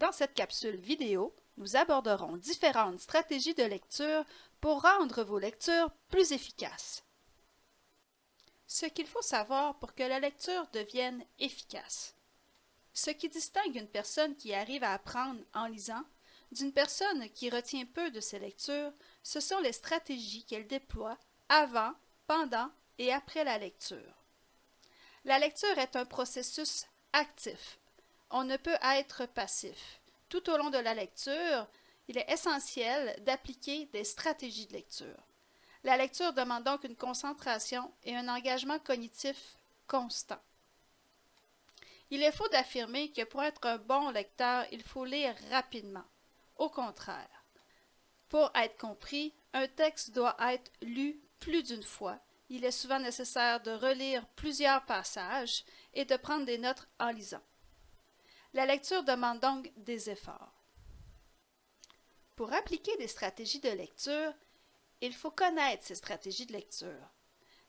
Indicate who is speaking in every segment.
Speaker 1: Dans cette capsule vidéo, nous aborderons différentes stratégies de lecture pour rendre vos lectures plus efficaces. Ce qu'il faut savoir pour que la lecture devienne efficace. Ce qui distingue une personne qui arrive à apprendre en lisant d'une personne qui retient peu de ses lectures, ce sont les stratégies qu'elle déploie avant, pendant et après la lecture. La lecture est un processus actif. On ne peut être passif. Tout au long de la lecture, il est essentiel d'appliquer des stratégies de lecture. La lecture demande donc une concentration et un engagement cognitif constant. Il est faux d'affirmer que pour être un bon lecteur, il faut lire rapidement. Au contraire. Pour être compris, un texte doit être lu plus d'une fois. Il est souvent nécessaire de relire plusieurs passages et de prendre des notes en lisant. La lecture demande donc des efforts. Pour appliquer des stratégies de lecture, il faut connaître ces stratégies de lecture.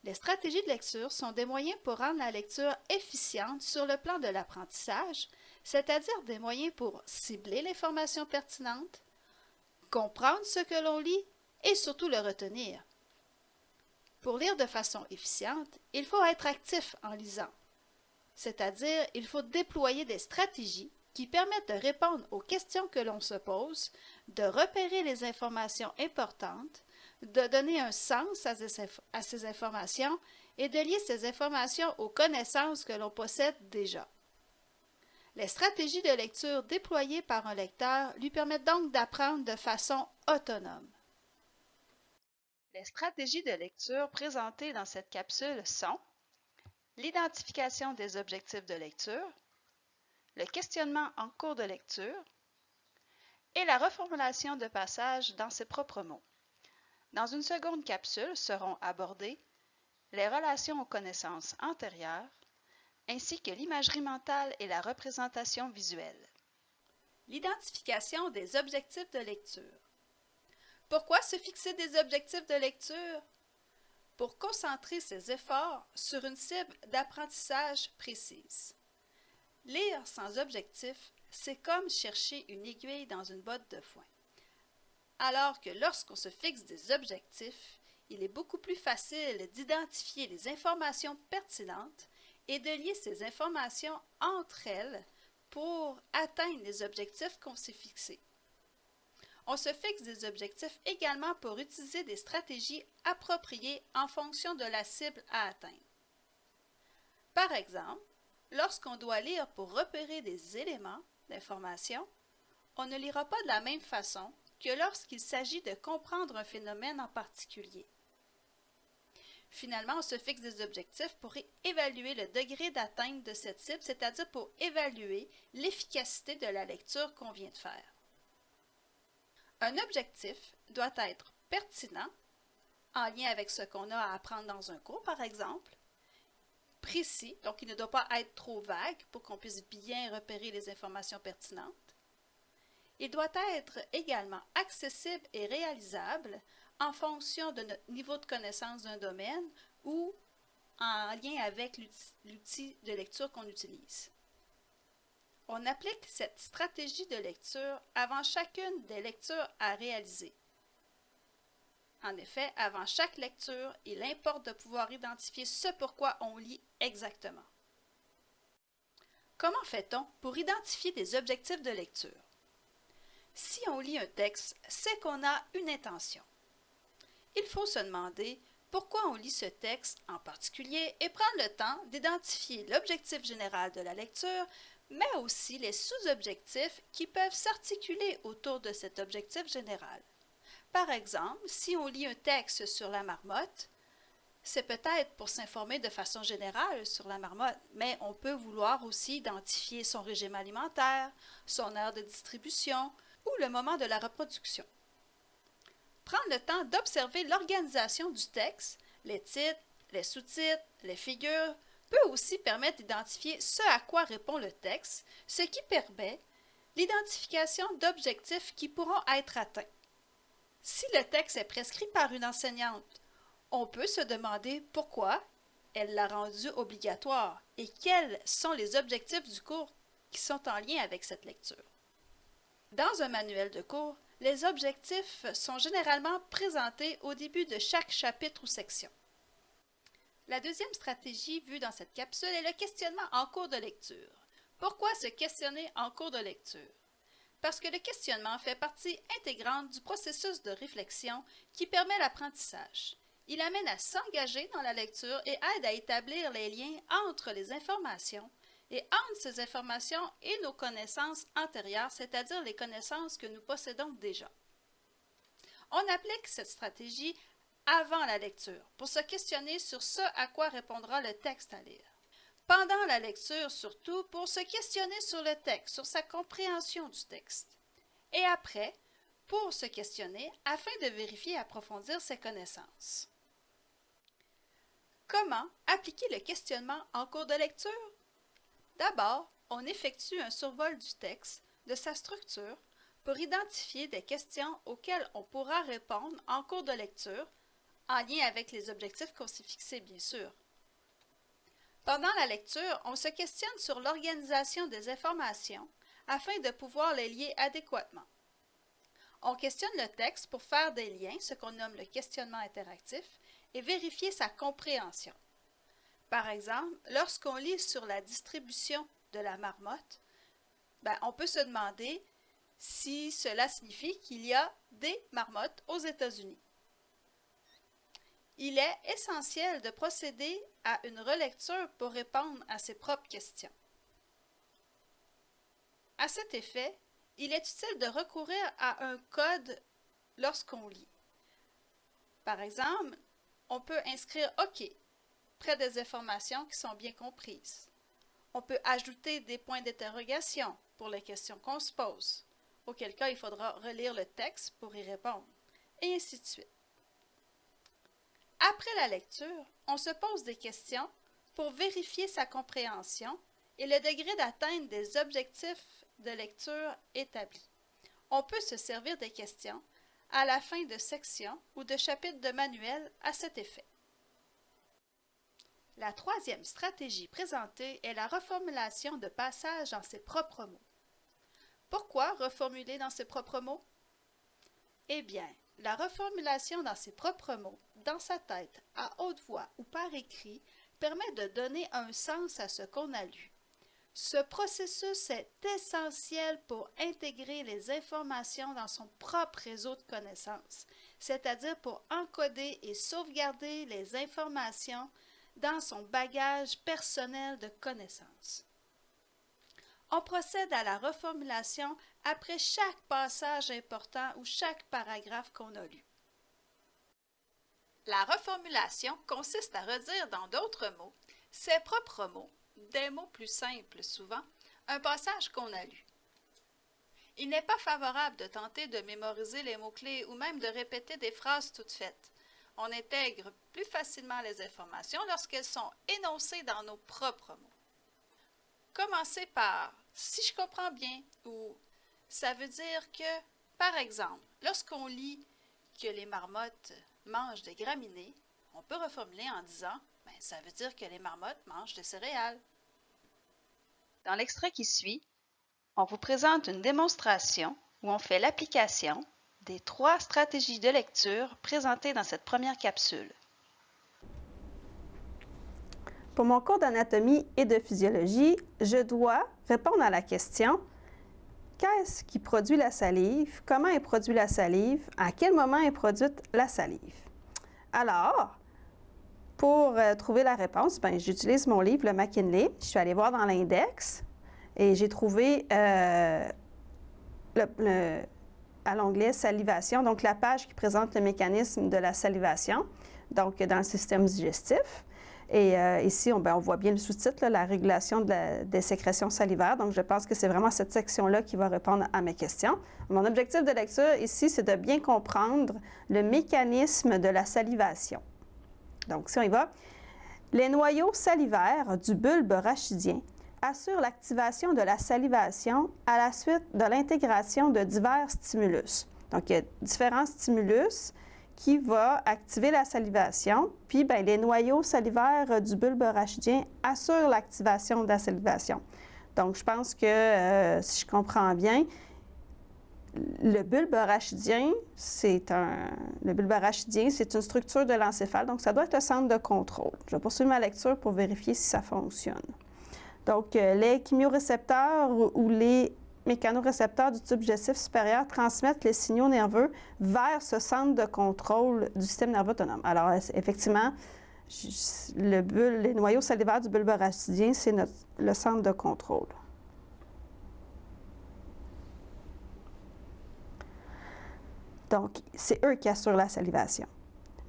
Speaker 1: Les stratégies de lecture sont des moyens pour rendre la lecture efficiente sur le plan de l'apprentissage, c'est-à-dire des moyens pour cibler l'information pertinente, comprendre ce que l'on lit et surtout le retenir. Pour lire de façon efficiente, il faut être actif en lisant, c'est-à-dire il faut déployer des stratégies qui permettent de répondre aux questions que l'on se pose, de repérer les informations importantes, de donner un sens à ces, informations et de lier ces informations aux connaissances que l'on possède déjà. Les stratégies de lecture déployées par un lecteur lui permettent donc d'apprendre de façon autonome. Les stratégies de lecture présentées dans cette capsule sont l'identification des objectifs de lecture, le questionnement en cours de lecture et la reformulation de passages dans ses propres mots. Dans une seconde capsule seront abordées les relations aux connaissances antérieures, ainsi que l'imagerie mentale et la représentation visuelle. L'identification des objectifs de lecture. Pourquoi se fixer des objectifs de lecture? Pour concentrer ses efforts sur une cible d'apprentissage précise. Lire sans objectif, c'est comme chercher une aiguille dans une botte de foin alors que lorsqu'on se fixe des objectifs, il est beaucoup plus facile d'identifier les informations pertinentes et de lier ces informations entre elles pour atteindre les objectifs qu'on s'est fixés. On se fixe des objectifs également pour utiliser des stratégies appropriées en fonction de la cible à atteindre. Par exemple, lorsqu'on doit lire pour repérer des éléments d'information, on ne lira pas de la même façon que lorsqu'il s'agit de comprendre un phénomène en particulier. Finalement, on se fixe des objectifs pour évaluer le degré d'atteinte de cette cible, c'est-à-dire pour évaluer l'efficacité de la lecture qu'on vient de faire. Un objectif doit être pertinent, en lien avec ce qu'on a à apprendre dans un cours, par exemple, précis, donc il ne doit pas être trop vague pour qu'on puisse bien repérer les informations pertinentes, il doit être également accessible et réalisable en fonction de notre niveau de connaissance d'un domaine ou en lien avec l'outil de lecture qu'on utilise. On applique cette stratégie de lecture avant chacune des lectures à réaliser. En effet, avant chaque lecture, il importe de pouvoir identifier ce pourquoi on lit exactement. Comment fait-on pour identifier des objectifs de lecture? Si on lit un texte, c'est qu'on a une intention. Il faut se demander pourquoi on lit ce texte en particulier et prendre le temps d'identifier l'objectif général de la lecture, mais aussi les sous-objectifs qui peuvent s'articuler autour de cet objectif général. Par exemple, si on lit un texte sur la marmotte, c'est peut-être pour s'informer de façon générale sur la marmotte, mais on peut vouloir aussi identifier son régime alimentaire, son aire de distribution, ou le moment de la reproduction. Prendre le temps d'observer l'organisation du texte, les titres, les sous-titres, les figures, peut aussi permettre d'identifier ce à quoi répond le texte, ce qui permet l'identification d'objectifs qui pourront être atteints. Si le texte est prescrit par une enseignante, on peut se demander pourquoi elle l'a rendu obligatoire et quels sont les objectifs du cours qui sont en lien avec cette lecture. Dans un manuel de cours, les objectifs sont généralement présentés au début de chaque chapitre ou section. La deuxième stratégie vue dans cette capsule est le questionnement en cours de lecture. Pourquoi se questionner en cours de lecture? Parce que le questionnement fait partie intégrante du processus de réflexion qui permet l'apprentissage. Il amène à s'engager dans la lecture et aide à établir les liens entre les informations et entre ces informations et nos connaissances antérieures, c'est-à-dire les connaissances que nous possédons déjà. On applique cette stratégie avant la lecture pour se questionner sur ce à quoi répondra le texte à lire. Pendant la lecture, surtout, pour se questionner sur le texte, sur sa compréhension du texte. Et après, pour se questionner afin de vérifier et approfondir ses connaissances. Comment appliquer le questionnement en cours de lecture? D'abord, on effectue un survol du texte, de sa structure, pour identifier des questions auxquelles on pourra répondre en cours de lecture, en lien avec les objectifs qu'on s'est fixés, bien sûr. Pendant la lecture, on se questionne sur l'organisation des informations afin de pouvoir les lier adéquatement. On questionne le texte pour faire des liens, ce qu'on nomme le questionnement interactif, et vérifier sa compréhension. Par exemple, lorsqu'on lit sur la distribution de la marmotte, ben, on peut se demander si cela signifie qu'il y a des marmottes aux États-Unis. Il est essentiel de procéder à une relecture pour répondre à ses propres questions. À cet effet, il est utile de recourir à un code lorsqu'on lit. Par exemple, on peut inscrire OK près des informations qui sont bien comprises. On peut ajouter des points d'interrogation pour les questions qu'on se pose, auquel cas il faudra relire le texte pour y répondre, et ainsi de suite. Après la lecture, on se pose des questions pour vérifier sa compréhension et le degré d'atteinte des objectifs de lecture établis. On peut se servir des questions à la fin de sections ou de chapitres de manuel à cet effet. La troisième stratégie présentée est la reformulation de passages dans ses propres mots. Pourquoi reformuler dans ses propres mots? Eh bien, la reformulation dans ses propres mots, dans sa tête, à haute voix ou par écrit, permet de donner un sens à ce qu'on a lu. Ce processus est essentiel pour intégrer les informations dans son propre réseau de connaissances, c'est-à-dire pour encoder et sauvegarder les informations dans son bagage personnel de connaissances. On procède à la reformulation après chaque passage important ou chaque paragraphe qu'on a lu. La reformulation consiste à redire dans d'autres mots, ses propres mots, des mots plus simples souvent, un passage qu'on a lu. Il n'est pas favorable de tenter de mémoriser les mots-clés ou même de répéter des phrases toutes faites on intègre plus facilement les informations lorsqu'elles sont énoncées dans nos propres mots. Commencez par si je comprends bien ou ça veut dire que, par exemple, lorsqu'on lit que les marmottes mangent des graminées, on peut reformuler en disant ben, ça veut dire que les marmottes mangent des céréales. Dans l'extrait qui suit, on vous présente une démonstration où on fait l'application des trois stratégies de lecture présentées dans cette première capsule.
Speaker 2: Pour mon cours d'anatomie et de physiologie, je dois répondre à la question qu'est-ce qui produit la salive, comment est produite la salive, à quel moment est produite la salive? Alors, pour euh, trouver la réponse, ben, j'utilise mon livre, le McKinley. Je suis allée voir dans l'index et j'ai trouvé euh, à l'onglet salivation, donc la page qui présente le mécanisme de la salivation, donc dans le système digestif. Et euh, ici, on, ben, on, voit bien le sous-titre, la régulation des sécrétions salivaires. Donc, je pense que c'est vraiment cette section-là qui va répondre à mes questions. Mon objectif de lecture ici, c'est de bien comprendre le mécanisme de la salivation. Donc, si on y va, les noyaux salivaires du bulbe rachidien assure l'activation de la salivation à la suite de l'intégration de divers stimulus. Donc, il y a différents stimulus qui vont activer la salivation, puis bien, les noyaux salivaires du bulbe rachidien assurent l'activation de la salivation. Donc, je pense que, euh, si je comprends bien, le bulbe arachidien, c'est un, le bulbe c'est une structure de l'encéphale, donc ça doit être le centre de contrôle. Je vais poursuivre ma lecture pour vérifier si ça fonctionne. Donc, euh, les chimiorécepteurs ou les mécanorécepteurs du tube digestif supérieur transmettent les signaux nerveux vers ce centre de contrôle du système nerveux autonome. Alors, effectivement, le les noyaux salivaires du bulbe arachidien, c'est le centre de contrôle. Donc, c'est eux qui assurent la salivation.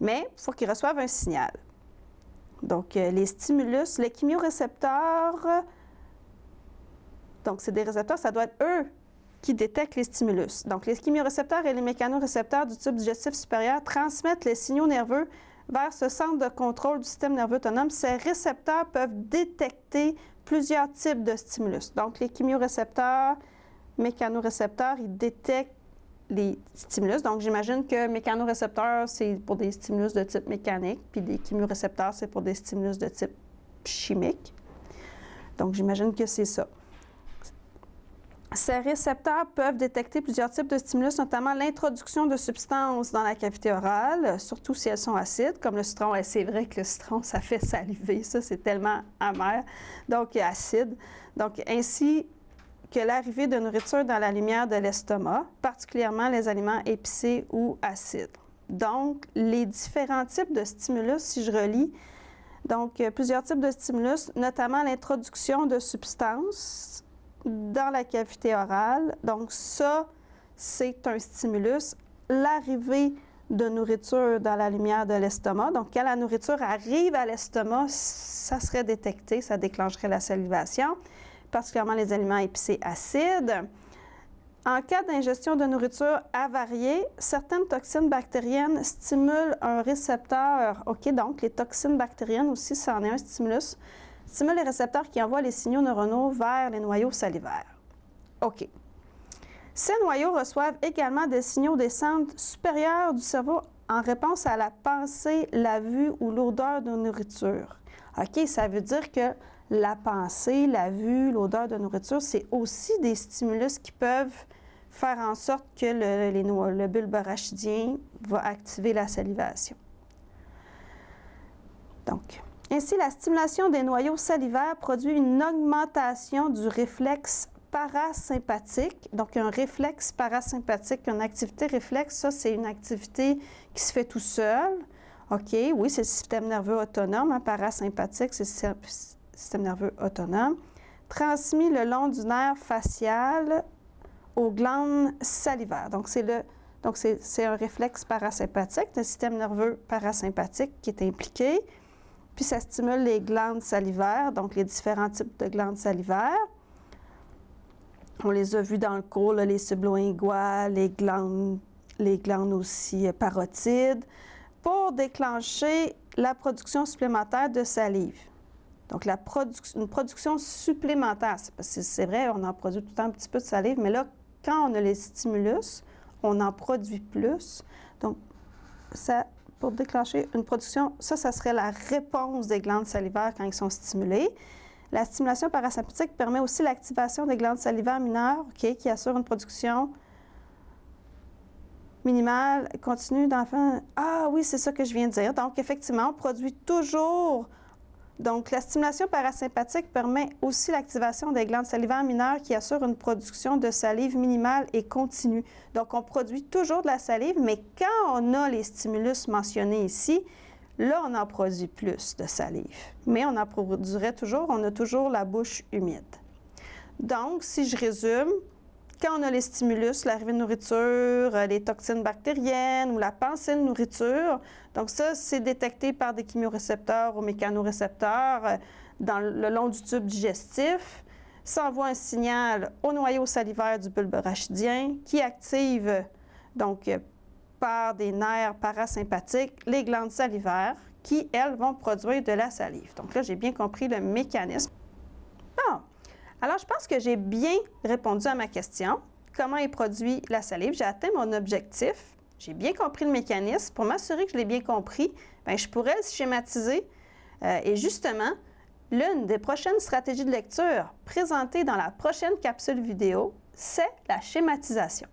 Speaker 2: Mais il faut qu'ils reçoivent un signal. Donc, euh, les stimulus, les chimiorécepteurs, donc c'est des récepteurs, ça doit être eux qui détectent les stimulus. Donc, les chimiorécepteurs et les mécanorécepteurs du tube digestif supérieur transmettent les signaux nerveux vers ce centre de contrôle du système nerveux autonome. Ces récepteurs peuvent détecter plusieurs types de stimulus. Donc, les chimiorécepteurs, mécanorécepteurs, ils détectent les stimulus. Donc, j'imagine que mécanorécepteurs, c'est pour des stimulus de type mécanique, puis des chimiorécepteurs, c'est pour des stimulus de type chimique. Donc, j'imagine que c'est ça. Ces récepteurs peuvent détecter plusieurs types de stimulus, notamment l'introduction de substances dans la cavité orale, surtout si elles sont acides, comme le citron. Et c'est vrai que le citron, ça fait saliver, ça, c'est tellement amer, donc acide. Donc, ainsi que l'arrivée de nourriture dans la lumière de l'estomac, particulièrement les aliments épicés ou acides. Donc, les différents types de stimulus, si je relis, donc plusieurs types de stimulus, notamment l'introduction de substances dans la cavité orale. Donc, ça, c'est un stimulus. L'arrivée de nourriture dans la lumière de l'estomac. Donc, quand la nourriture arrive à l'estomac, ça serait détecté, ça déclencherait la salivation particulièrement les aliments épicés acides. En cas d'ingestion de nourriture avariée, certaines toxines bactériennes stimulent un récepteur. OK, donc les toxines bactériennes aussi, ça en est un stimulus, stimulent les récepteurs qui envoient les signaux neuronaux vers les noyaux salivaires. OK. Ces noyaux reçoivent également des signaux des centres supérieurs du cerveau en réponse à la pensée, la vue ou l'odeur de nourriture. OK, ça veut dire que la pensée, la vue, l'odeur de nourriture, c'est aussi des stimulus qui peuvent faire en sorte que le, le bulbe arachidien va activer la salivation. Donc, ainsi, la stimulation des noyaux salivaires produit une augmentation du réflexe parasympathique. Donc, un réflexe parasympathique, une activité réflexe, ça, c'est une activité qui se fait tout seul. OK, oui, c'est le système nerveux autonome. Hein, parasympathique, c'est système nerveux autonome, transmis le long du nerf facial aux glandes salivaires. Donc, c'est le donc, c'est un réflexe parasympathique, le système nerveux parasympathique qui est impliqué. Puis, ça stimule les glandes salivaires, donc les différents types de glandes salivaires. On les a vus dans le cours, les sublinguales, les glandes, les glandes aussi euh, parotides, pour déclencher la production supplémentaire de salive. Donc, une production supplémentaire, c'est vrai, on en produit tout le temps un petit peu de salive, mais là, quand on a les stimulus, on en produit plus. Donc, ça, pour déclencher une production, ça, ça serait la réponse des glandes salivaires quand ils sont stimulés. La stimulation parasympathique permet aussi l'activation des glandes salivaires mineures, qui assurent une production minimale continue d'enfants. Ah oui, c'est ça que je viens de dire. Donc, effectivement, on produit toujours donc, la stimulation parasympathique permet aussi l'activation des glandes salivaires mineures qui assurent une production de salive minimale et continue. Donc, on produit toujours de la salive, mais quand on a les stimulus mentionnés ici, là, on en produit plus de salive. Mais on en produirait toujours, on a toujours la bouche humide. Donc, si je résume, quand on a les stimulus, l'arrivée de nourriture, euh, les toxines bactériennes ou la pensée de nourriture, donc ça, c'est détecté par des chimiorécepteurs ou mécanorécepteurs euh, dans le long du tube digestif. Ça envoie un signal au noyau salivaire du bulbe rachidien qui active, donc euh, par des nerfs parasympathiques, les glandes salivaires qui, elles, vont produire de la salive. Donc là, j'ai bien compris le mécanisme. Alors, je pense que j'ai bien répondu à ma question. Comment est produit la salive? J'ai atteint mon objectif. J'ai bien compris le mécanisme. Pour m'assurer que je l'ai bien compris, bien, je pourrais le schématiser. Euh, et justement, l'une des prochaines stratégies de lecture présentées dans la prochaine capsule vidéo, c'est la schématisation.